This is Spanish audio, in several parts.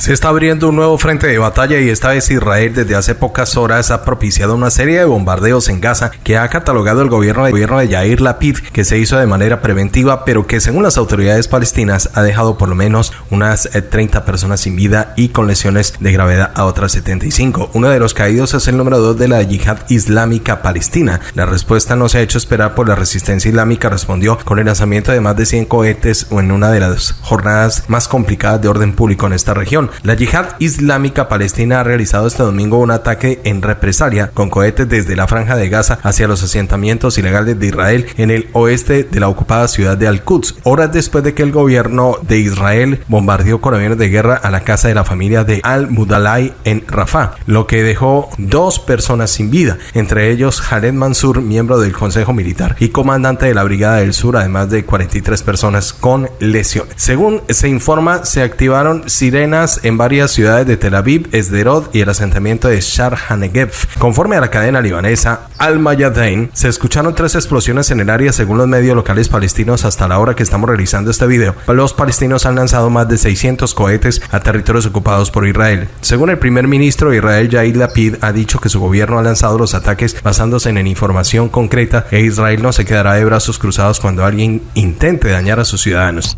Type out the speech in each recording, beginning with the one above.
Se está abriendo un nuevo frente de batalla y esta vez Israel desde hace pocas horas ha propiciado una serie de bombardeos en Gaza que ha catalogado el gobierno, el gobierno de Yair Lapid que se hizo de manera preventiva pero que según las autoridades palestinas ha dejado por lo menos unas 30 eh, personas sin vida y con lesiones de gravedad a otras 75. Uno de los caídos es el número 2 de la yihad islámica palestina. La respuesta no se ha hecho esperar por la resistencia islámica respondió con el lanzamiento de más de 100 cohetes en una de las jornadas más complicadas de orden público en esta región. La yihad islámica palestina ha realizado este domingo un ataque en represalia con cohetes desde la franja de Gaza hacia los asentamientos ilegales de Israel en el oeste de la ocupada ciudad de Al-Quds, horas después de que el gobierno de Israel bombardeó con aviones de guerra a la casa de la familia de Al-Mudalay en Rafah, lo que dejó dos personas sin vida, entre ellos Khaled Mansur, miembro del Consejo Militar y comandante de la Brigada del Sur, además de 43 personas con lesiones. Según se informa, se activaron sirenas en varias ciudades de Tel Aviv, Esderot y el asentamiento de Shar Hanegev. Conforme a la cadena libanesa Al-Mayadain, se escucharon tres explosiones en el área según los medios locales palestinos hasta la hora que estamos realizando este video. Los palestinos han lanzado más de 600 cohetes a territorios ocupados por Israel. Según el primer ministro Israel, Yair Lapid, ha dicho que su gobierno ha lanzado los ataques basándose en información concreta e Israel no se quedará de brazos cruzados cuando alguien intente dañar a sus ciudadanos.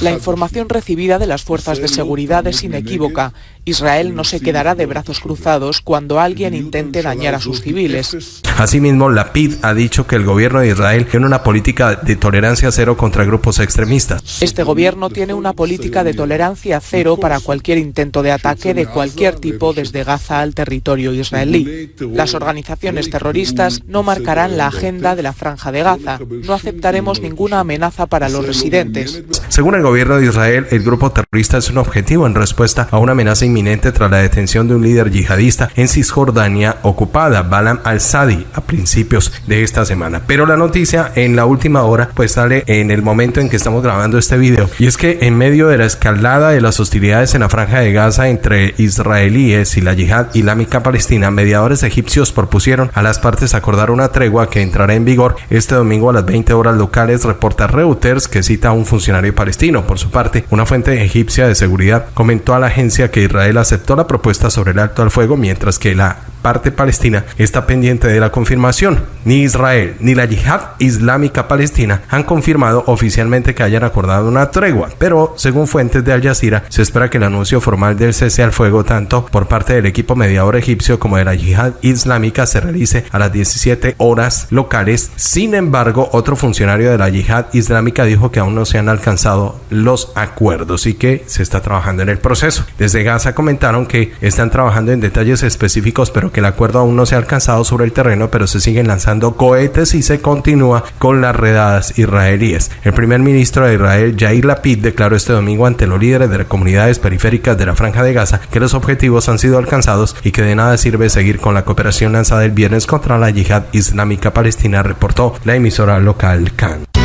La información recibida de las fuerzas de seguridad es inequívoca. Israel no se quedará de brazos cruzados cuando alguien intente dañar a sus civiles. Asimismo, la PID ha dicho que el gobierno de Israel tiene una política de tolerancia cero contra grupos extremistas. Este gobierno tiene una política de tolerancia cero para cualquier intento de ataque de cualquier tipo desde Gaza al territorio israelí. Las organizaciones terroristas no marcarán la agenda de la franja de Gaza. No aceptaremos ninguna amenaza para los residentes. Según el gobierno de Israel, el grupo terrorista es un objetivo en respuesta a una amenaza inminente tras la detención de un líder yihadista en Cisjordania ocupada, Balam al-Sadi, a principios de esta semana. Pero la noticia en la última hora pues sale en el momento en que estamos grabando este video y es que en medio de la escalada de las hostilidades en la franja de Gaza entre israelíes y la yihad islámica palestina, mediadores egipcios propusieron a las partes acordar una tregua que entrará en vigor este domingo a las 20 horas locales, reporta Reuters que cita a un funcionario palestino. Por su parte, una fuente egipcia de seguridad comentó a la agencia que Israel aceptó la propuesta sobre el alto al fuego mientras que la parte palestina está pendiente de la confirmación. Ni Israel ni la yihad islámica palestina han confirmado oficialmente que hayan acordado una tregua, pero según fuentes de Al Jazeera se espera que el anuncio formal del cese al fuego tanto por parte del equipo mediador egipcio como de la yihad islámica se realice a las 17 horas locales. Sin embargo, otro funcionario de la yihad islámica dijo que aún no se han alcanzado los acuerdos y que se está trabajando en el proceso. Desde Gaza comentaron que están trabajando en detalles específicos pero que el acuerdo aún no se ha alcanzado sobre el terreno, pero se siguen lanzando cohetes y se continúa con las redadas israelíes. El primer ministro de Israel, Yair Lapid, declaró este domingo ante los líderes de las comunidades periféricas de la Franja de Gaza que los objetivos han sido alcanzados y que de nada sirve seguir con la cooperación lanzada el viernes contra la yihad islámica palestina, reportó la emisora local CAN.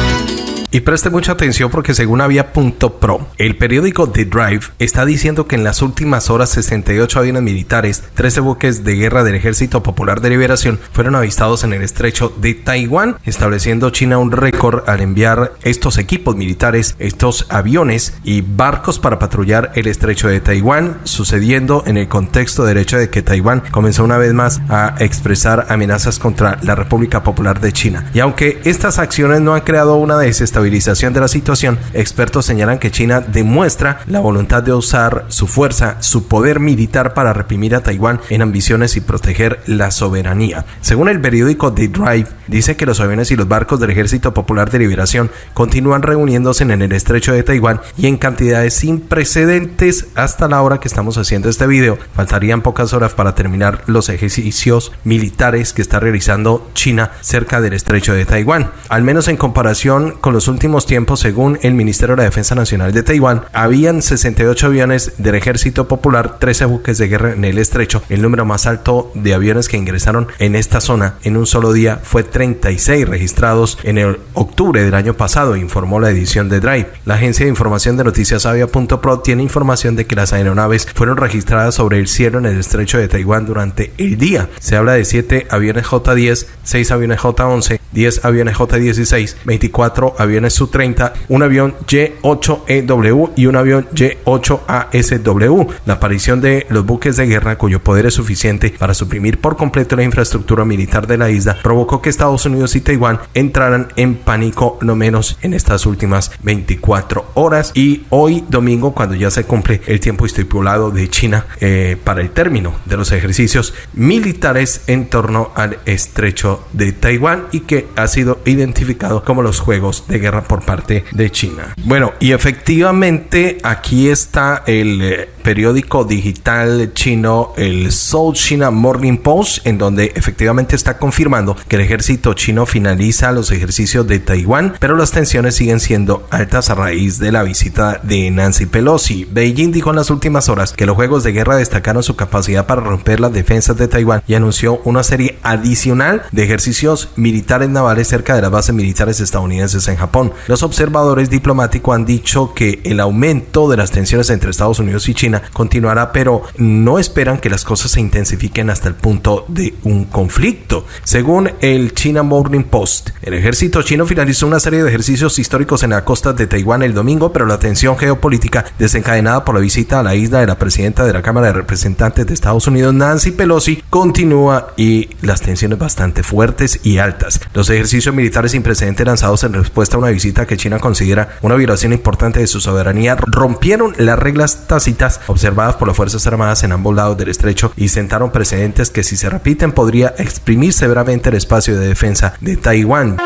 Y preste mucha atención porque según Avia.pro, el periódico The Drive está diciendo que en las últimas horas 68 aviones militares, 13 buques de guerra del Ejército Popular de Liberación fueron avistados en el estrecho de Taiwán, estableciendo China un récord al enviar estos equipos militares, estos aviones y barcos para patrullar el estrecho de Taiwán, sucediendo en el contexto del hecho de que Taiwán comenzó una vez más a expresar amenazas contra la República Popular de China. Y aunque estas acciones no han creado una desestabilización de la situación, expertos señalan que China demuestra la voluntad de usar su fuerza, su poder militar para reprimir a Taiwán en ambiciones y proteger la soberanía. Según el periódico The Drive, dice que los aviones y los barcos del Ejército Popular de Liberación continúan reuniéndose en el estrecho de Taiwán y en cantidades sin precedentes hasta la hora que estamos haciendo este video. Faltarían pocas horas para terminar los ejercicios militares que está realizando China cerca del estrecho de Taiwán. Al menos en comparación con los últimos tiempos, según el Ministerio de la Defensa Nacional de Taiwán, habían 68 aviones del Ejército Popular, 13 buques de guerra en el estrecho. El número más alto de aviones que ingresaron en esta zona en un solo día fue 36 registrados en el octubre del año pasado, informó la edición de Drive. La agencia de información de noticias Avia.pro tiene información de que las aeronaves fueron registradas sobre el cielo en el estrecho de Taiwán durante el día. Se habla de 7 aviones J-10, 6 aviones J-11, 10 aviones J-16, 24 aviones aviones Su-30, un avión Y-8EW y un avión Y-8ASW. La aparición de los buques de guerra, cuyo poder es suficiente para suprimir por completo la infraestructura militar de la isla, provocó que Estados Unidos y Taiwán entraran en pánico no menos en estas últimas 24 horas. Y hoy domingo, cuando ya se cumple el tiempo estipulado de China eh, para el término de los ejercicios militares en torno al estrecho de Taiwán y que ha sido identificado como los juegos de guerra por parte de China. Bueno, y efectivamente aquí está el eh, periódico digital chino, el South China Morning Post, en donde efectivamente está confirmando que el ejército chino finaliza los ejercicios de Taiwán, pero las tensiones siguen siendo altas a raíz de la visita de Nancy Pelosi. Beijing dijo en las últimas horas que los juegos de guerra destacaron su capacidad para romper las defensas de Taiwán y anunció una serie adicional de ejercicios militares navales cerca de las bases militares estadounidenses en Japón. Los observadores diplomáticos han dicho que el aumento de las tensiones entre Estados Unidos y China continuará, pero no esperan que las cosas se intensifiquen hasta el punto de un conflicto. Según el China Morning Post, el ejército chino finalizó una serie de ejercicios históricos en la costa de Taiwán el domingo, pero la tensión geopolítica desencadenada por la visita a la isla de la presidenta de la Cámara de Representantes de Estados Unidos, Nancy Pelosi, continúa y las tensiones bastante fuertes y altas. Los ejercicios militares sin precedentes lanzados en respuesta a una visita que China considera una violación importante de su soberanía rompieron las reglas tácitas observadas por las Fuerzas Armadas en ambos lados del estrecho y sentaron precedentes que si se repiten podría exprimir severamente el espacio de defensa de Taiwán.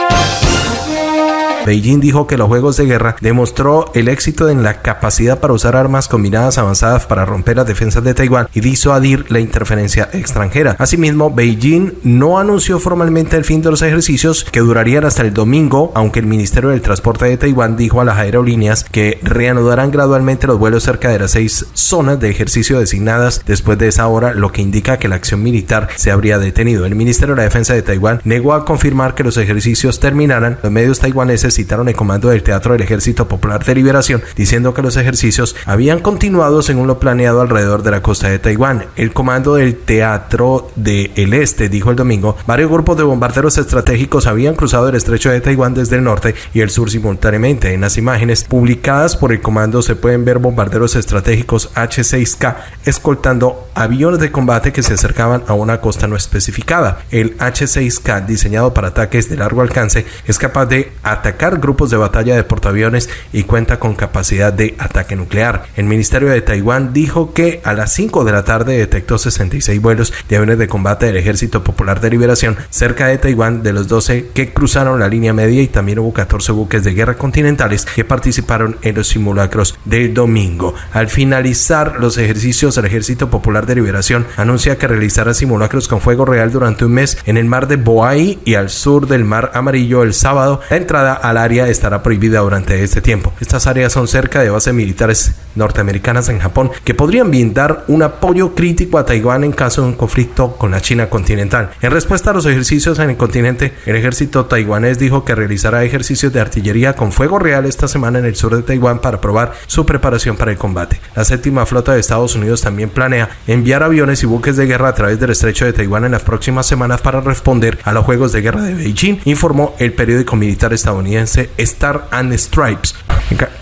Beijing dijo que los juegos de guerra demostró el éxito en la capacidad para usar armas combinadas avanzadas para romper las defensas de Taiwán y disuadir la interferencia extranjera. Asimismo, Beijing no anunció formalmente el fin de los ejercicios que durarían hasta el domingo, aunque el Ministerio del Transporte de Taiwán dijo a las aerolíneas que reanudarán gradualmente los vuelos cerca de las seis zonas de ejercicio designadas después de esa hora, lo que indica que la acción militar se habría detenido. El Ministerio de la Defensa de Taiwán negó a confirmar que los ejercicios terminaran. Los medios taiwaneses citaron el comando del Teatro del Ejército Popular de Liberación, diciendo que los ejercicios habían continuado según lo planeado alrededor de la costa de Taiwán. El comando del Teatro del Este dijo el domingo, varios grupos de bombarderos estratégicos habían cruzado el estrecho de Taiwán desde el norte y el sur simultáneamente. En las imágenes publicadas por el comando se pueden ver bombarderos estratégicos H-6K escoltando aviones de combate que se acercaban a una costa no especificada. El H-6K, diseñado para ataques de largo alcance, es capaz de atacar grupos de batalla de portaaviones y cuenta con capacidad de ataque nuclear. El Ministerio de Taiwán dijo que a las 5 de la tarde detectó 66 vuelos de aviones de combate del Ejército Popular de Liberación cerca de Taiwán de los 12 que cruzaron la línea media y también hubo 14 buques de guerra continentales que participaron en los simulacros del domingo. Al finalizar los ejercicios, el Ejército Popular de Liberación anuncia que realizará simulacros con fuego real durante un mes en el mar de Boai y al sur del mar Amarillo el sábado. La entrada a área estará prohibida durante este tiempo. Estas áreas son cerca de bases militares norteamericanas en Japón que podrían brindar un apoyo crítico a Taiwán en caso de un conflicto con la China continental. En respuesta a los ejercicios en el continente, el ejército taiwanés dijo que realizará ejercicios de artillería con fuego real esta semana en el sur de Taiwán para probar su preparación para el combate. La séptima flota de Estados Unidos también planea enviar aviones y buques de guerra a través del estrecho de Taiwán en las próximas semanas para responder a los juegos de guerra de Beijing, informó el periódico militar Star and Stripes.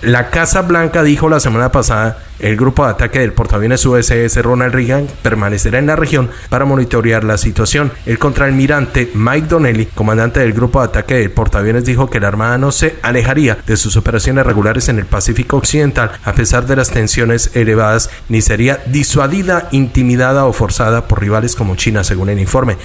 La Casa Blanca dijo la semana pasada el grupo de ataque del portaaviones USS Ronald Reagan permanecerá en la región para monitorear la situación. El contraalmirante Mike Donnelly, comandante del grupo de ataque del portaaviones, dijo que la Armada no se alejaría de sus operaciones regulares en el Pacífico Occidental a pesar de las tensiones elevadas, ni sería disuadida, intimidada o forzada por rivales como China, según el informe.